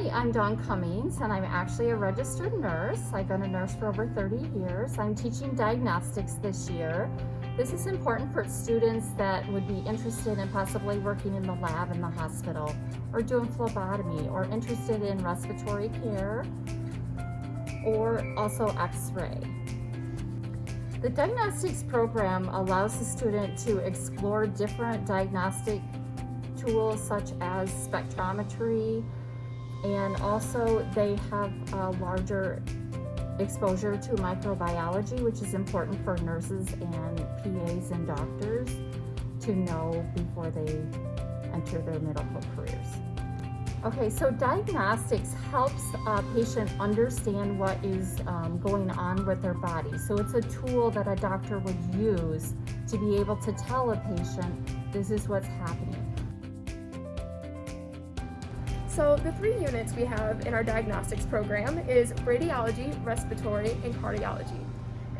Hi, I'm Dawn Cummings and I'm actually a registered nurse. I've been a nurse for over 30 years. I'm teaching diagnostics this year. This is important for students that would be interested in possibly working in the lab in the hospital or doing phlebotomy or interested in respiratory care or also x-ray. The diagnostics program allows the student to explore different diagnostic tools such as spectrometry, and also they have a larger exposure to microbiology, which is important for nurses and PAs and doctors to know before they enter their medical careers. Okay, so diagnostics helps a patient understand what is um, going on with their body. So it's a tool that a doctor would use to be able to tell a patient, this is what's happening. So the three units we have in our diagnostics program is radiology, respiratory, and cardiology.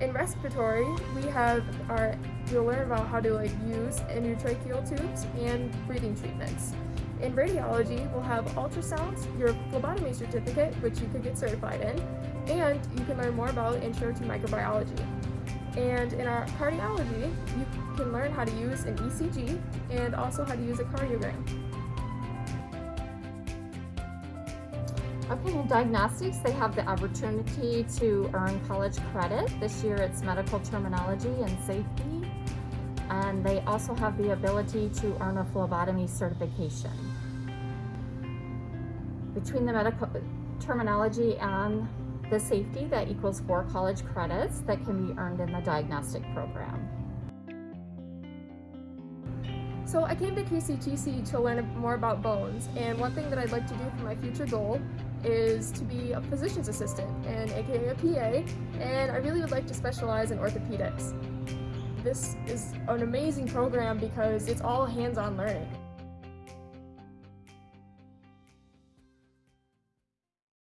In respiratory, we have our, you'll learn about how to like use endotracheal tubes and breathing treatments. In radiology, we'll have ultrasounds, your phlebotomy certificate, which you could get certified in, and you can learn more about intro to microbiology. And in our cardiology, you can learn how to use an ECG and also how to use a cardiogram. Okay, in diagnostics, they have the opportunity to earn college credit. This year it's medical terminology and safety. And they also have the ability to earn a phlebotomy certification. Between the medical terminology and the safety, that equals four college credits that can be earned in the diagnostic program. So I came to KCTC to learn more about bones, and one thing that I'd like to do for my future goal is to be a physician's assistant, and aka a PA, and I really would like to specialize in orthopedics. This is an amazing program because it's all hands-on learning.